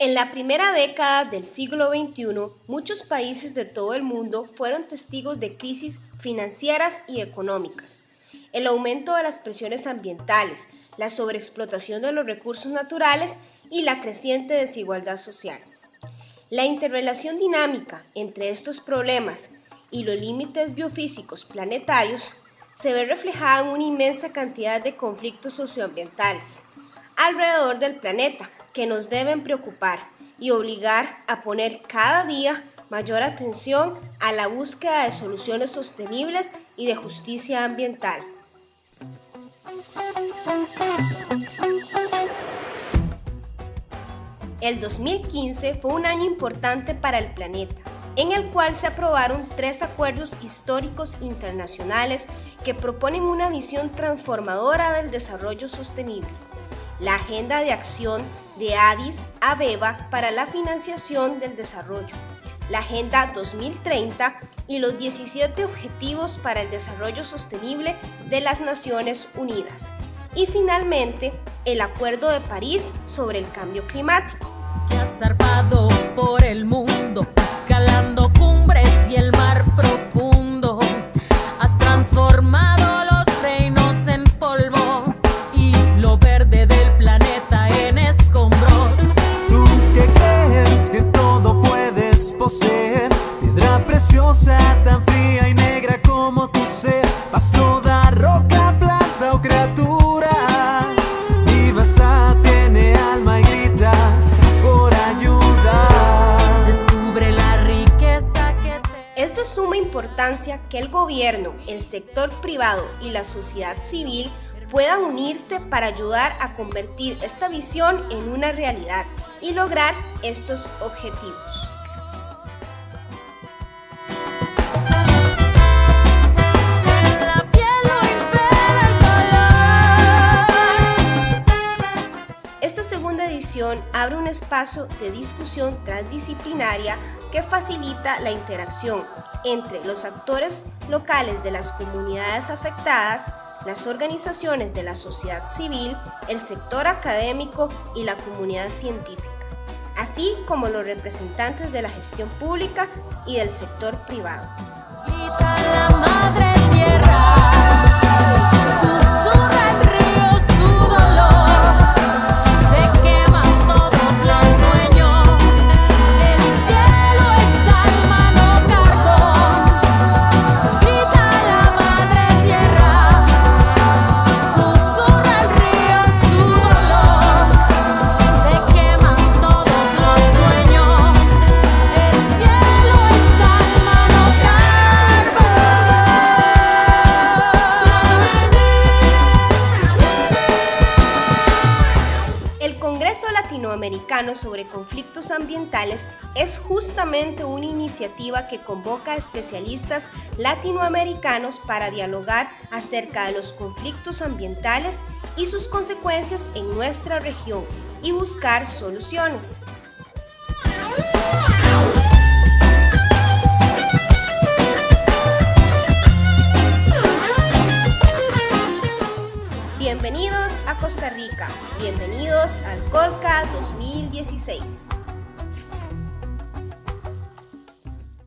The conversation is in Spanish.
En la primera década del siglo XXI, muchos países de todo el mundo fueron testigos de crisis financieras y económicas. El aumento de las presiones ambientales, la sobreexplotación de los recursos naturales y la creciente desigualdad social. La interrelación dinámica entre estos problemas y los límites biofísicos planetarios se ve reflejada en una inmensa cantidad de conflictos socioambientales alrededor del planeta que nos deben preocupar y obligar a poner cada día mayor atención a la búsqueda de soluciones sostenibles y de justicia ambiental. El 2015 fue un año importante para el planeta, en el cual se aprobaron tres acuerdos históricos internacionales que proponen una visión transformadora del desarrollo sostenible la Agenda de Acción de Addis Abeba para la Financiación del Desarrollo, la Agenda 2030 y los 17 Objetivos para el Desarrollo Sostenible de las Naciones Unidas. Y finalmente, el Acuerdo de París sobre el Cambio Climático. por el mundo, escalando cumbres y el mar profundo, importancia que el gobierno, el sector privado y la sociedad civil puedan unirse para ayudar a convertir esta visión en una realidad y lograr estos objetivos. Abre un espacio de discusión transdisciplinaria que facilita la interacción entre los actores locales de las comunidades afectadas, las organizaciones de la sociedad civil, el sector académico y la comunidad científica, así como los representantes de la gestión pública y del sector privado. Latinoamericano sobre conflictos ambientales es justamente una iniciativa que convoca a especialistas latinoamericanos para dialogar acerca de los conflictos ambientales y sus consecuencias en nuestra región y buscar soluciones. Costa Rica. Bienvenidos al Colca 2016.